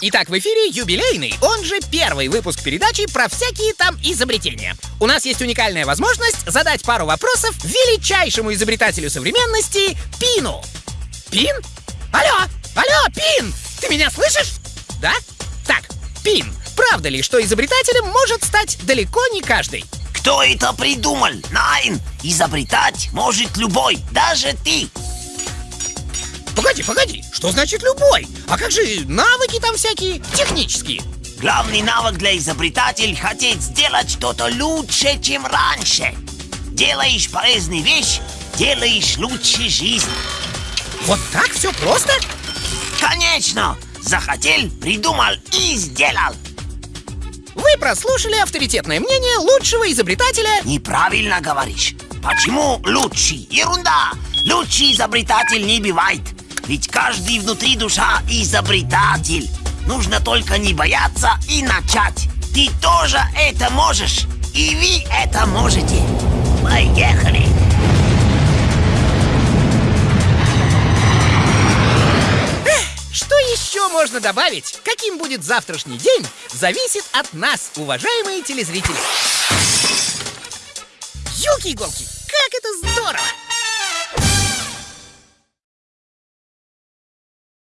Итак, в эфире юбилейный, он же первый выпуск передачи про всякие там изобретения. У нас есть уникальная возможность задать пару вопросов величайшему изобретателю современности Пину. Пин? Алло, алло, Пин! Ты меня слышишь? Да? Так, Пин, правда ли, что изобретателем может стать далеко не каждый? Кто это придумал? Найн! Изобретать может любой, даже ты! Погоди, погоди, что значит любой? А как же навыки там всякие, технические? Главный навык для изобретателя — хотеть сделать что-то лучше, чем раньше. Делаешь полезную вещь, делаешь лучше жизнь. Вот так все просто? Конечно! Захотел, придумал и сделал. Вы прослушали авторитетное мнение лучшего изобретателя Неправильно говоришь. Почему лучший? Ерунда! Лучший изобретатель не бывает. Ведь каждый внутри душа изобретатель. Нужно только не бояться и начать. Ты тоже это можешь. И вы это можете. Поехали! Что еще можно добавить? Каким будет завтрашний день, зависит от нас, уважаемые телезрители. Юки-иголки, как это здорово!